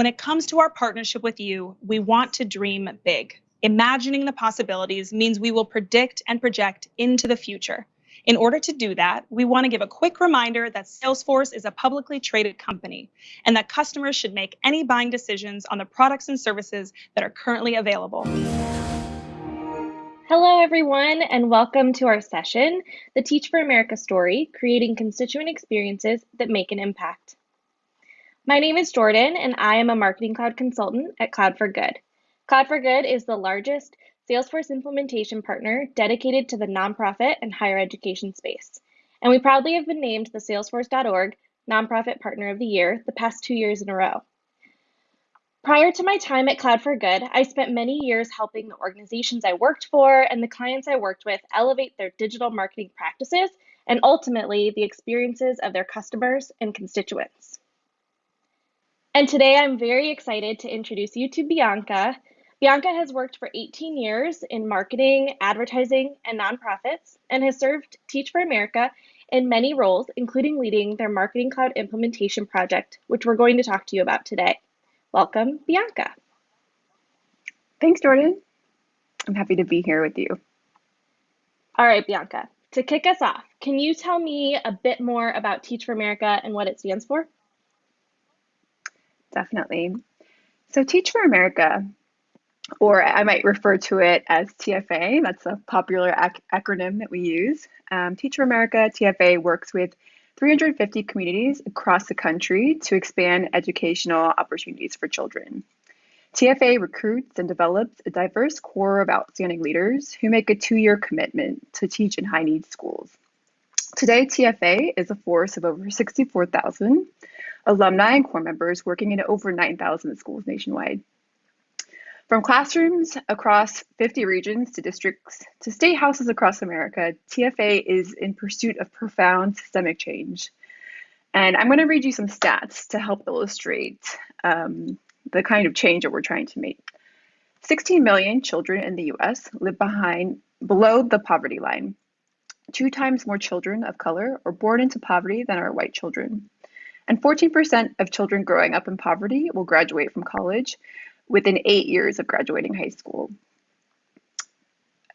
When it comes to our partnership with you, we want to dream big. Imagining the possibilities means we will predict and project into the future. In order to do that, we want to give a quick reminder that Salesforce is a publicly traded company and that customers should make any buying decisions on the products and services that are currently available. Hello, everyone, and welcome to our session, The Teach for America Story, Creating Constituent Experiences That Make an Impact. My name is Jordan, and I am a Marketing Cloud consultant at Cloud for Good. Cloud for Good is the largest Salesforce implementation partner dedicated to the nonprofit and higher education space. And we proudly have been named the Salesforce.org Nonprofit Partner of the Year the past two years in a row. Prior to my time at Cloud for Good, I spent many years helping the organizations I worked for and the clients I worked with elevate their digital marketing practices and ultimately the experiences of their customers and constituents. And today I'm very excited to introduce you to Bianca. Bianca has worked for 18 years in marketing, advertising, and nonprofits, and has served Teach for America in many roles, including leading their Marketing Cloud implementation project, which we're going to talk to you about today. Welcome, Bianca. Thanks, Jordan. I'm happy to be here with you. All right, Bianca. To kick us off, can you tell me a bit more about Teach for America and what it stands for? Definitely. So, Teach for America, or I might refer to it as TFA, that's a popular ac- acronym that we use. Um, Teach for America, TFA, works with 350 communities across the country to expand educational opportunities for children. TFA recruits and develops a diverse corps of outstanding leaders who make a two year commitment to teach in high need schools. Today, TFA is a force of over 64,000 alumni and corps members working in over 9,000 schools nationwide. From classrooms across 50 regions to districts to state houses across America, TFA is in pursuit of profound systemic change. And I'm going to read you some stats to help illustrate um, the kind of change that we're trying to make. 16 million children in the US live behind below the poverty line. Two times more children of color are born into poverty than are white children. And 14% of children growing up in poverty will graduate from college, within eight years of graduating high school.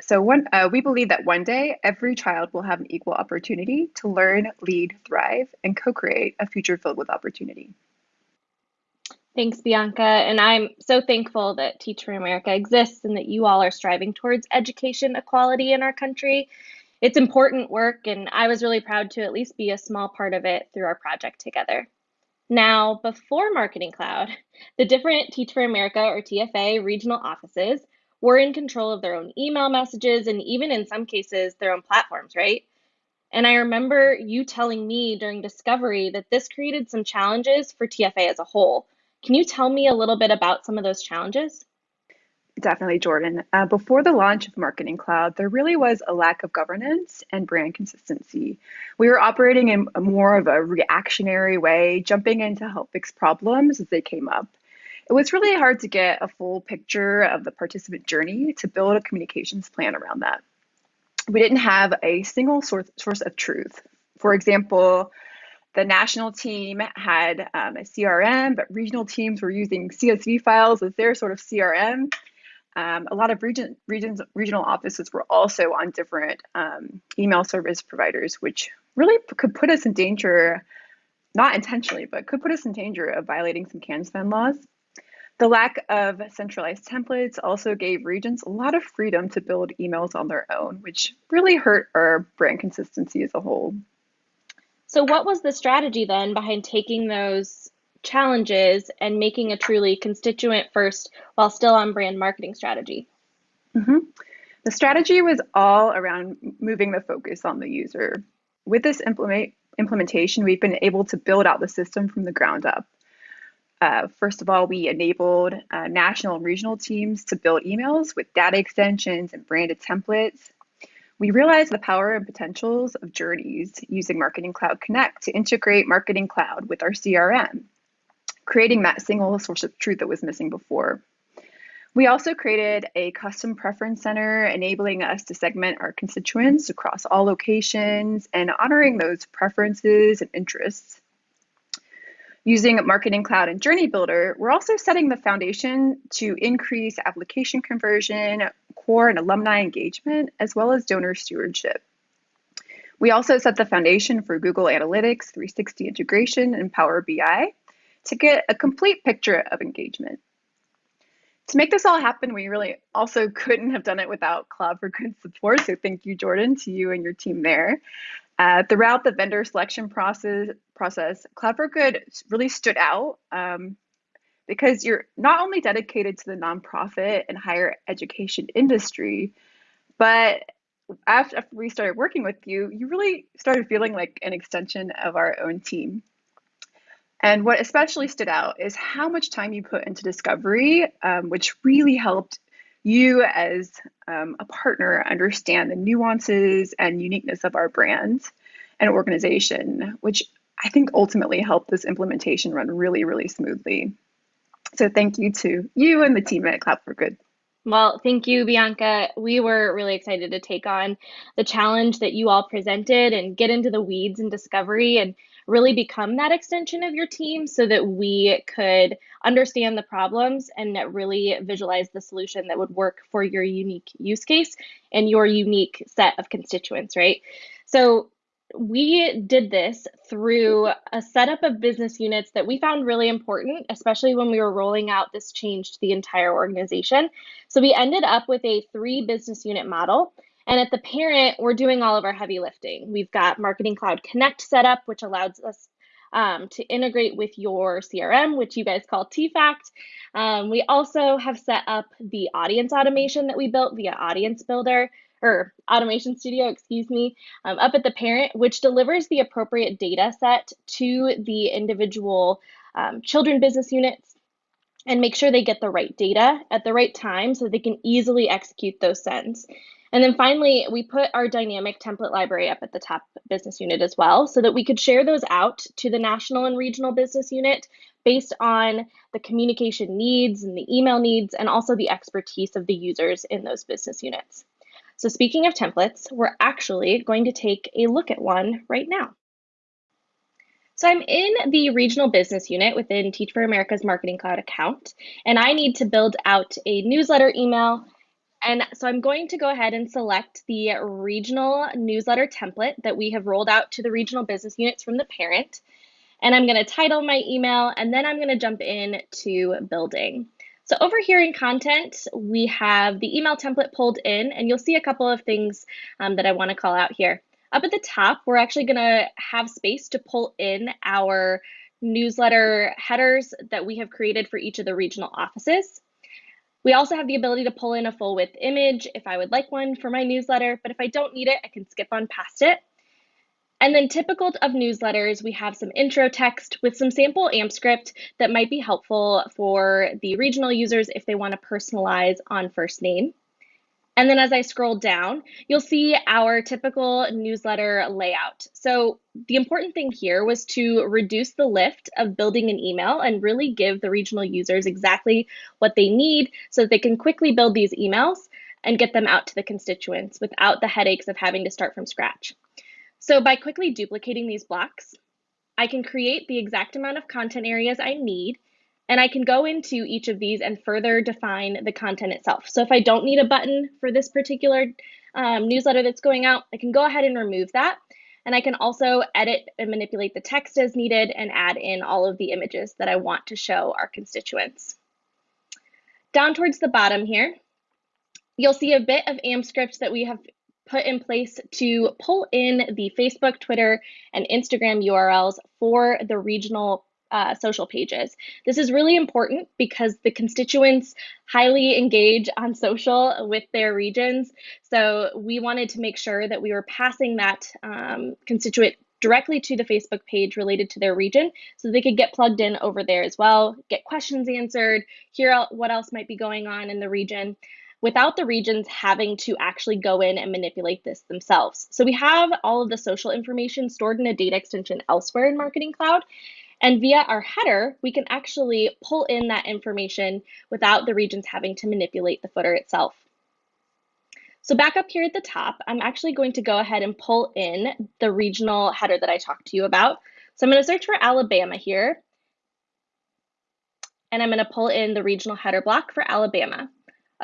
So one, uh, we believe that one day every child will have an equal opportunity to learn, lead, thrive, and co-create a future filled with opportunity. Thanks, Bianca. And I'm so thankful that Teach for America exists and that you all are striving towards education equality in our country. It's important work, and I was really proud to at least be a small part of it through our project together. Now, before Marketing Cloud, the different Teach for America or TFA regional offices were in control of their own email messages and even in some cases their own platforms, right? And I remember you telling me during discovery that this created some challenges for TFA as a whole. Can you tell me a little bit about some of those challenges? Definitely, Jordan. Uh, before the launch of Marketing Cloud, there really was a lack of governance and brand consistency. We were operating in a more of a reactionary way, jumping in to help fix problems as they came up. It was really hard to get a full picture of the participant journey to build a communications plan around that. We didn't have a single source, source of truth. For example, the national team had um, a CRM, but regional teams were using CSV files as their sort of CRM. Um, a lot of region, regions, regional offices were also on different um, email service providers, which really could put us in danger, not intentionally, but could put us in danger of violating some CAN-SPAM laws. The lack of centralized templates also gave regions a lot of freedom to build emails on their own, which really hurt our brand consistency as a whole. So, what was the strategy then behind taking those challenges and making a truly constituent first while still on brand marketing strategy? Mm-hmm. The strategy was all around moving the focus on the user. With this implement, implementation, we've been able to build out the system from the ground up. Uh, first of all, we enabled uh, national and regional teams to build emails with data extensions and branded templates. We realized the power and potentials of journeys using Marketing Cloud Connect to integrate Marketing Cloud with our CRM creating that single source of truth that was missing before. We also created a custom preference center, enabling us to segment our constituents across all locations and honoring those preferences and interests. Using Marketing Cloud and Journey Builder, we're also setting the foundation to increase application conversion, corps and alumni engagement, as well as donor stewardship. We also set the foundation for Google Analytics 360 integration and Power BI to get a complete picture of engagement. To make this all happen, we really also couldn't have done it without Cloud for Good support. So thank you, Jordan, to you and your team there. Uh, throughout the vendor selection process, process, Cloud for Good really stood out um, because you're not only dedicated to the nonprofit and higher education industry, but after, after we started working with you, you really started feeling like an extension of our own team. And what especially stood out is how much time you put into discovery, um, which really helped you as um, a partner understand the nuances and uniqueness of our brand and organization, which I think ultimately helped this implementation run really, really smoothly. So thank you to you and the team at Cloud for Good. Well, thank you, Bianca. We were really excited to take on the challenge that you all presented and get into the weeds and discovery and really become that extension of your team so that we could understand the problems and really visualize the solution that would work for your unique use case and your unique set of constituents, right? So we did this through a setup of business units that we found really important, especially when we were rolling out this change to the entire organization. So we ended up with a three business unit model. And at the parent, we're doing all of our heavy lifting. We've got Marketing Cloud Connect set up, which allows us um, to integrate with your CRM, which you guys call TFACT. Um, we also have set up the audience automation that we built via Audience Builder or Automation Studio, excuse me, um, up at the parent, which delivers the appropriate data set to the individual um, children business units and make sure they get the right data at the right time so they can easily execute those sends. And then finally, we put our dynamic template library up at the top business unit as well so that we could share those out to the national and regional business unit based on the communication needs and the email needs and also the expertise of the users in those business units. So speaking of templates, we're actually going to take a look at one right now. So I'm in the regional business unit within Teach for America's Marketing Cloud account, and I need to build out a newsletter email and so I'm going to go ahead and select the regional newsletter template that we have rolled out to the regional business units from the parent. And I'm going to title my email and then I'm going to jump in to building. So over here in content, we have the email template pulled in and you'll see a couple of things um, that I want to call out here. Up at the top, we're actually going to have space to pull in our newsletter headers that we have created for each of the regional offices. We also have the ability to pull in a full width image if I would like one for my newsletter, but if I don't need it, I can skip on past it. And then typical of newsletters, we have some intro text with some sample AMPscript that might be helpful for the regional users if they want to personalize on first name. And then as I scroll down, you'll see our typical newsletter layout. So the important thing here was to reduce the lift of building an email and really give the regional users exactly what they need so that they can quickly build these emails and get them out to the constituents without the headaches of having to start from scratch. So by quickly duplicating these blocks, I can create the exact amount of content areas I need and I can go into each of these and further define the content itself. So if I don't need a button for this particular um, newsletter that's going out, I can go ahead and remove that. And I can also edit and manipulate the text as needed and add in all of the images that I want to show our constituents. Down towards the bottom here, you'll see a bit of AMPscript that we have put in place to pull in the Facebook, Twitter, and Instagram URLs for the regional uh, social pages. This is really important because the constituents highly engage on social with their regions. So we wanted to make sure that we were passing that um, constituent directly to the Facebook page related to their region so they could get plugged in over there as well, get questions answered, hear what else might be going on in the region without the regions having to actually go in and manipulate this themselves. So we have all of the social information stored in a data extension elsewhere in Marketing Cloud. And via our header, we can actually pull in that information without the regions having to manipulate the footer itself. So back up here at the top, I'm actually going to go ahead and pull in the regional header that I talked to you about. So I'm going to search for Alabama here. and I'm gonna pull in the regional header block for Alabama.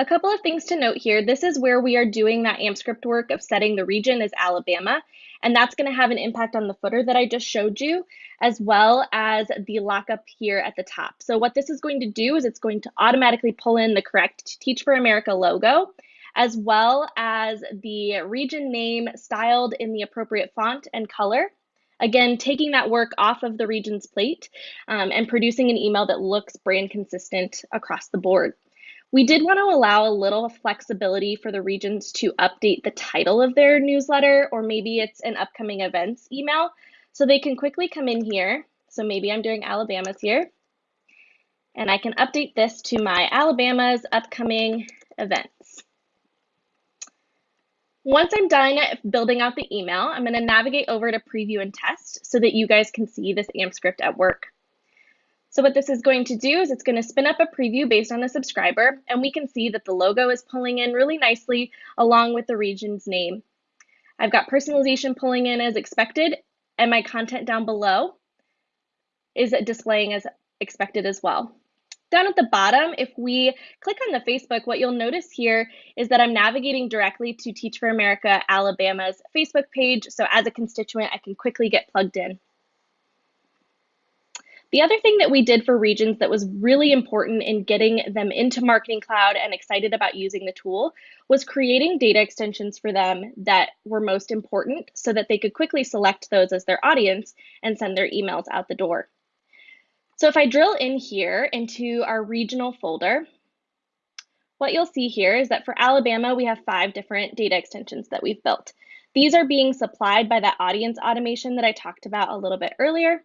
A couple of things to note here. This is where we are doing that AMPscript work of setting the region as Alabama, and that's gonna have an impact on the footer that I just showed you, as well as the lockup here at the top. So what this is going to do is it's going to automatically pull in the correct Teach for America logo, as well as the region name styled in the appropriate font and color. Again, taking that work off of the region's plate um, and producing an email that looks brand consistent across the board. We did want to allow a little flexibility for the regions to update the title of their newsletter, or maybe it's an upcoming events email. So they can quickly come in here. So maybe I'm doing Alabama's here. And I can update this to my Alabama's upcoming events. Once I'm done building out the email, I'm going to navigate over to preview and test so that you guys can see this AMPscript at work. So what this is going to do is it's going to spin up a preview based on the subscriber, and we can see that the logo is pulling in really nicely along with the region's name. I've got personalization pulling in as expected, and my content down below is displaying as expected as well. Down at the bottom, if we click on the Facebook, what you'll notice here is that I'm navigating directly to Teach for America Alabama's Facebook page. So as a constituent, I can quickly get plugged in. The other thing that we did for regions that was really important in getting them into Marketing Cloud and excited about using the tool was creating data extensions for them that were most important so that they could quickly select those as their audience and send their emails out the door. So if I drill in here into our regional folder, what you'll see here is that for Alabama, we have five different data extensions that we've built. These are being supplied by that audience automation that I talked about a little bit earlier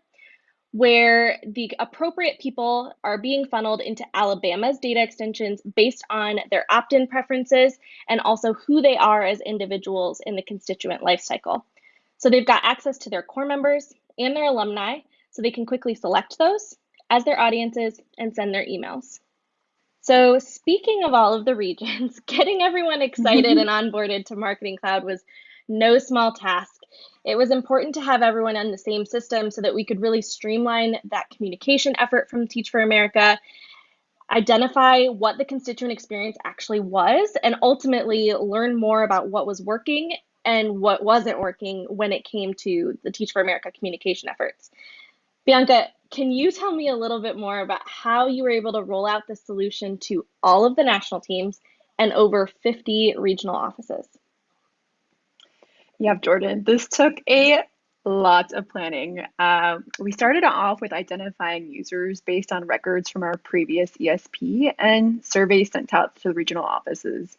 where the appropriate people are being funneled into Alabama's data extensions based on their opt in preferences and also who they are as individuals in the constituent lifecycle. So they've got access to their corps members and their alumni, so they can quickly select those as their audiences and send their emails. So, speaking of all of the regions, getting everyone excited and onboarded to Marketing Cloud was no small task. It was important to have everyone on the same system so that we could really streamline that communication effort from Teach for America, identify what the constituent experience actually was, and ultimately learn more about what was working and what wasn't working when it came to the Teach for America communication efforts. Bianca, can you tell me a little bit more about how you were able to roll out the solution to all of the national teams and over 50 regional offices? Yeah, Jordan, this took a lot of planning. Uh, we started off with identifying users based on records from our previous ESP and surveys sent out to the regional offices.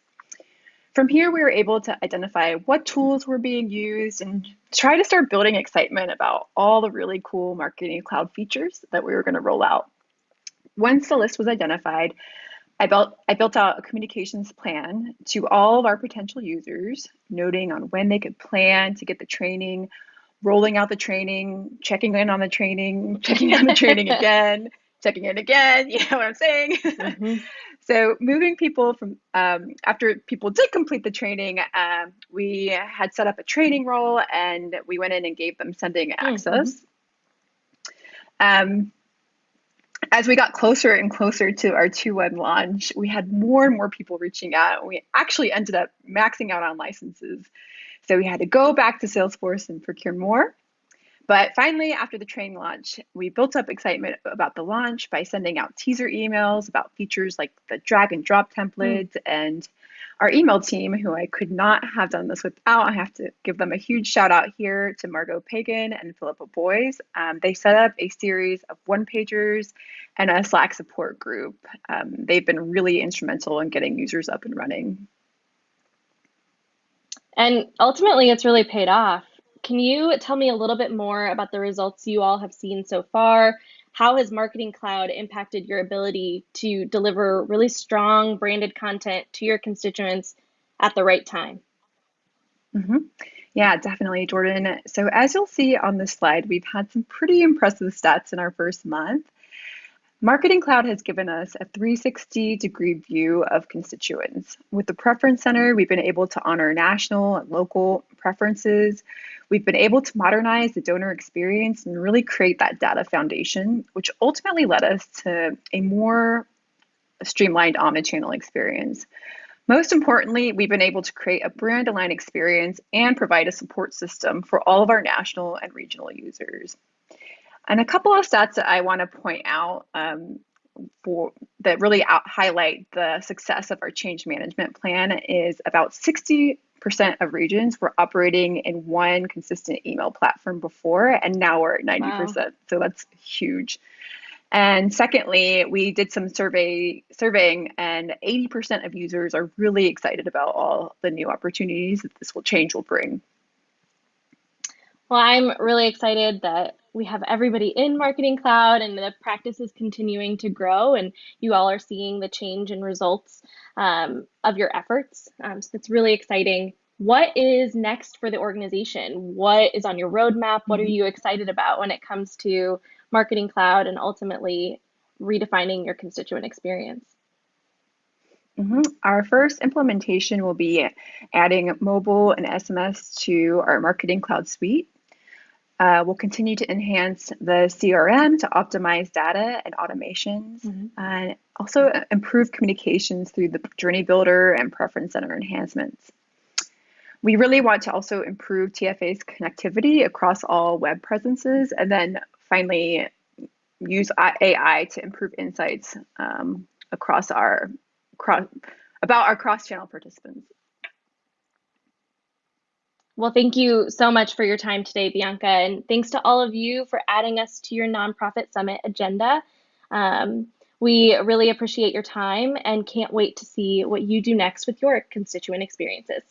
From here, we were able to identify what tools were being used and try to start building excitement about all the really cool Marketing Cloud features that we were going to roll out. Once the list was identified, I built, I built out a communications plan to all of our potential users, noting on when they could plan to get the training, rolling out the training, checking in on the training, checking on the training again, checking in again. You know what I'm saying? Mm-hmm. so moving people from um, after people did complete the training, um, we had set up a training role and we went in and gave them sending mm-hmm. access. Mm-hmm. Um, as we got closer and closer to our 2-1 launch, we had more and more people reaching out. We actually ended up maxing out on licenses. So we had to go back to Salesforce and procure more. But finally, after the train launch, we built up excitement about the launch by sending out teaser emails about features like the drag and drop templates mm. and our email team, who I could not have done this without. I have to give them a huge shout out here to Margot Pagan and Philippa Boys. Um, they set up a series of one pagers and a Slack support group. Um, they've been really instrumental in getting users up and running. And ultimately, it's really paid off. Can you tell me a little bit more about the results you all have seen so far how has Marketing Cloud impacted your ability to deliver really strong branded content to your constituents at the right time? Mm-hmm. Yeah, definitely, Jordan. So, as you'll see on this slide, we've had some pretty impressive stats in our first month. Marketing Cloud has given us a 360 degree view of constituents. With the Preference Center, we've been able to honor national and local preferences. We've been able to modernize the donor experience and really create that data foundation, which ultimately led us to a more streamlined omnichannel experience. Most importantly, we've been able to create a brand aligned experience and provide a support system for all of our national and regional users. And a couple of stats that I want to point out um, for that really out, highlight the success of our change management plan is about 60% of regions were operating in one consistent email platform before, and now we're at 90%. Wow. So that's huge. And secondly, we did some survey surveying, and 80% of users are really excited about all the new opportunities that this will change will bring. Well, I'm really excited that we have everybody in Marketing Cloud and the practice is continuing to grow, and you all are seeing the change and results um, of your efforts. Um, so it's really exciting. What is next for the organization? What is on your roadmap? What are mm-hmm. you excited about when it comes to Marketing Cloud and ultimately redefining your constituent experience? Mm-hmm. Our first implementation will be adding mobile and SMS to our Marketing Cloud suite. Uh, we'll continue to enhance the CRM to optimize data and automations, mm-hmm. and also improve communications through the Journey Builder and Preference Center enhancements. We really want to also improve TFA's connectivity across all web presences, and then finally use AI to improve insights um, across our cross about our cross-channel participants. Well, thank you so much for your time today, Bianca. And thanks to all of you for adding us to your nonprofit summit agenda. Um, we really appreciate your time and can't wait to see what you do next with your constituent experiences.